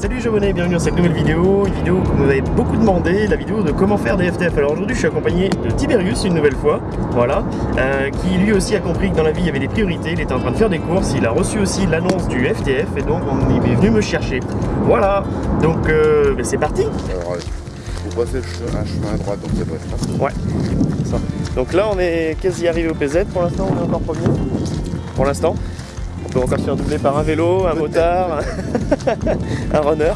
Salut abonnés, bienvenue dans cette nouvelle vidéo, une vidéo que vous m'avez beaucoup demandé, la vidéo de comment faire des FTF. Alors aujourd'hui je suis accompagné de Tiberius une nouvelle fois, voilà, euh, qui lui aussi a compris que dans la vie il y avait des priorités, il était en train de faire des courses, il a reçu aussi l'annonce du FTF et donc on est venu me chercher. Voilà, donc euh, ben, c'est parti Alors, vous passez un chemin à droite, donc ça doit être. Ouais, ça. Donc là on est quasi arrivé au PZ, pour l'instant on est encore premier, pour l'instant. On peut encore se faire doubler par un vélo, un motard, un runner.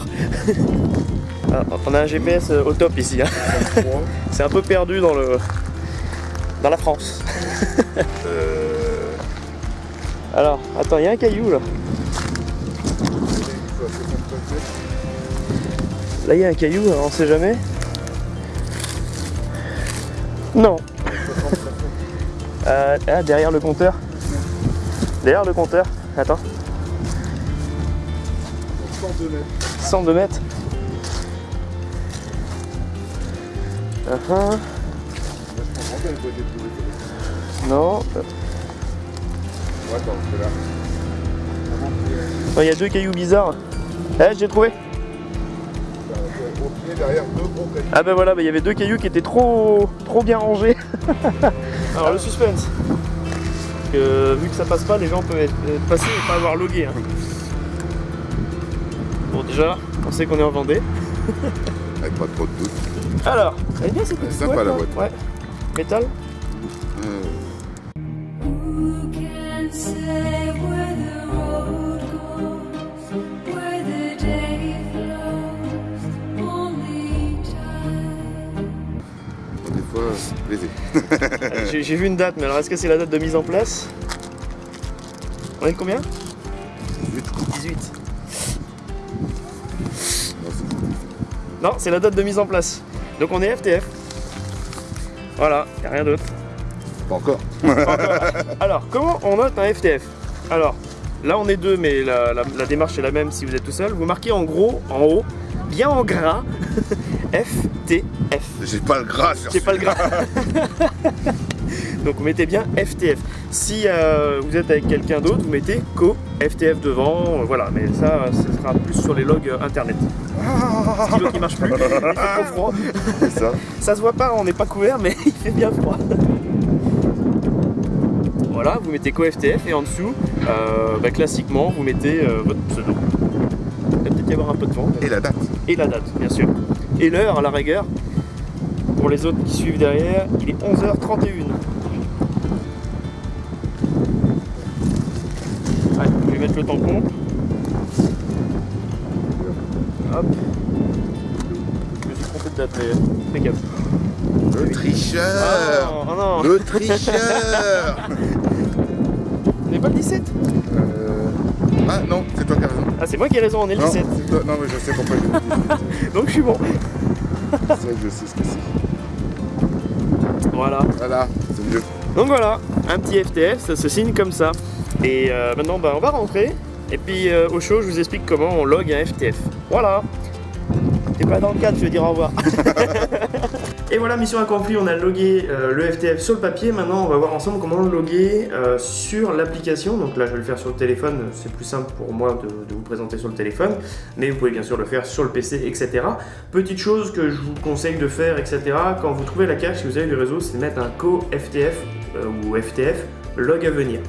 Ah, On a un GPS au top ici. hein. C'est un peu perdu dans le dans la France. Euh, Alors, attends, il y a un caillou là. Là, il y a un caillou, on sait jamais. Non. Euh, ah, derrière le compteur. Derrière le compteur. Attends. 102 mètres. Ah, ah. Non. Oh, Il y a deux cailloux bizarres. Eh, j'ai trouvé. Ah ben voilà, ben, il y avait deux cailloux qui étaient trop, trop bien rangés. Alors le suspense. Que, vu que ça passe pas, les gens peuvent être, être passés et pas avoir logué. hein. Bon déjà, on sait qu'on est en Vendée. Avec pas trop de doute. Alors, elle est bien cette petite sympa, la boîte. Ouais. Métal Euh, plaisir. J'ai vu une date, mais alors est-ce que c'est la date de mise en place? On est de combien? 18. Non, c'est- Non, c'est la date de mise en place. Donc on est FTF. Voilà, y a rien d'autre. Pas encore. Alors, comment on note un FTF Alors, là on est deux, mais la, la- la démarche est la même si vous êtes tout seul. Vous marquez en gros, en haut, bien en gras, FTF. J'ai pas le gras sur C'est pas le gras. Donc vous mettez bien FTF. Si euh, vous êtes avec quelqu'un d'autre, vous mettez co FTF devant, euh, voilà. Mais ça, ce sera plus sur les logs euh, internet. Qui marche plus, il fait trop froid. Ça. Ça se voit pas, on n'est pas couvert, mais il fait bien froid. Voilà, vous mettez co-FTF et en dessous, euh, bah, classiquement, vous mettez euh, votre pseudo. Il va peut-être y avoir un peu de vent. Et la date. Et la date, bien sûr. Et l'heure, à la rigueur. Pour les autres qui suivent derrière, il est 11h31. Allez, je vais mettre le tampon. Hop. Je me suis trompé de date, mais fais gaffe. Le tricheur non Le tricheur On n'est pas le 17 Euh, Ah non, c'est toi qui as. Ah, c'est moi qui ai raison, on est le Non, 17. c'est toi. Non, mais je sais pourquoi je. Donc je suis bon. C'est vrai que je sais ce que c'est. Voilà. Voilà, c'est mieux. Donc voilà, un petit FTF, ça se signe comme ça. Et euh, maintenant, bah, on va rentrer. Et puis euh, au show, je vous explique comment on log un FTF. Voilà. T'es pas dans le cadre, je vais dire au revoir. Et voilà, mission accomplie, on a logué euh, le FTF sur le papier. Maintenant, on va voir ensemble comment le loguer euh, sur l'application. Donc là, je vais le faire sur le téléphone. C'est plus simple pour moi de, vous présenter sur le téléphone. Mais vous pouvez bien sûr le faire sur le PC, etc. Petite chose que je vous conseille de faire, etc. Quand vous trouvez la cache, si vous avez du réseau, c'est mettre un co-FTF euh, ou FTF log à venir.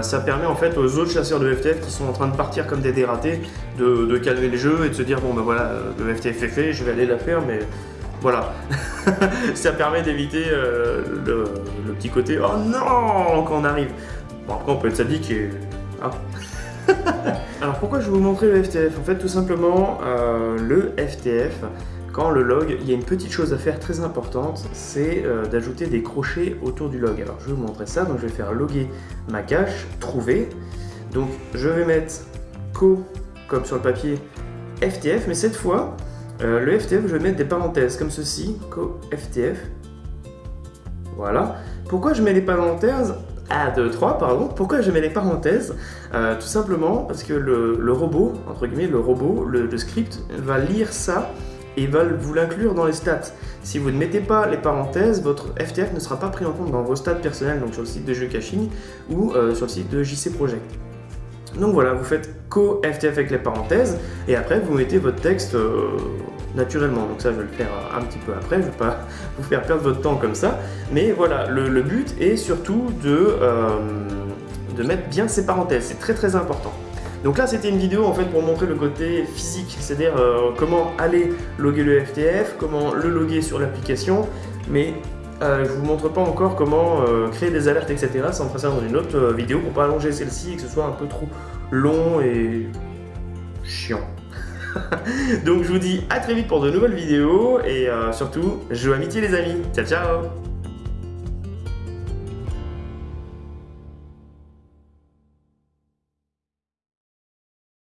Ça permet en fait aux autres chasseurs de FTF qui sont en train de partir comme des dératés de, de calmer le jeu et de se dire bon ben voilà le FTF est fait, je vais aller la faire mais voilà. ça permet d'éviter euh, le, petit côté oh non quand on arrive. Bon après on peut être sadique et... ah. Alors pourquoi je vais vous montrer le FTF En fait tout simplement euh, le FTF quand le log, il y a une petite chose à faire très importante, c'est euh, d'ajouter des crochets autour du log. Alors je vais vous montrer ça, donc je vais faire loguer ma cache, trouver. Donc je vais mettre co, comme sur le papier, FTF, mais cette fois, euh, le FTF, je vais mettre des parenthèses comme ceci, co FTF. Voilà. Pourquoi je mets les parenthèses? 1, 2, 3, pardon. Pourquoi je mets les parenthèses? Euh, Tout simplement parce que le, robot, entre guillemets, le robot, le script, va lire ça et va vous l'inclure dans les stats. Si vous ne mettez pas les parenthèses, votre FTF ne sera pas pris en compte dans vos stats personnels, donc sur le site de jeu caching ou euh, sur le site de JC Project. Donc voilà, vous faites co FTF avec les parenthèses et après vous mettez votre texte euh, naturellement. Donc ça je vais le faire un petit peu après, je vais pas vous faire perdre votre temps comme ça. Mais voilà, le, but est surtout de, euh, de mettre bien ces parenthèses, c'est très très important. Donc là c'était une vidéo en fait pour montrer le côté physique, c'est-à-dire euh, comment aller loguer le FTF, comment le loguer sur l'application, mais euh, je vous montre pas encore comment euh, créer des alertes etc. Ça on fera ça dans une autre euh, vidéo pour pas allonger celle-ci et que ce soit un peu trop long et chiant. Donc je vous dis à très vite pour de nouvelles vidéos et surtout, je vous amitié les amis. Ciao ciao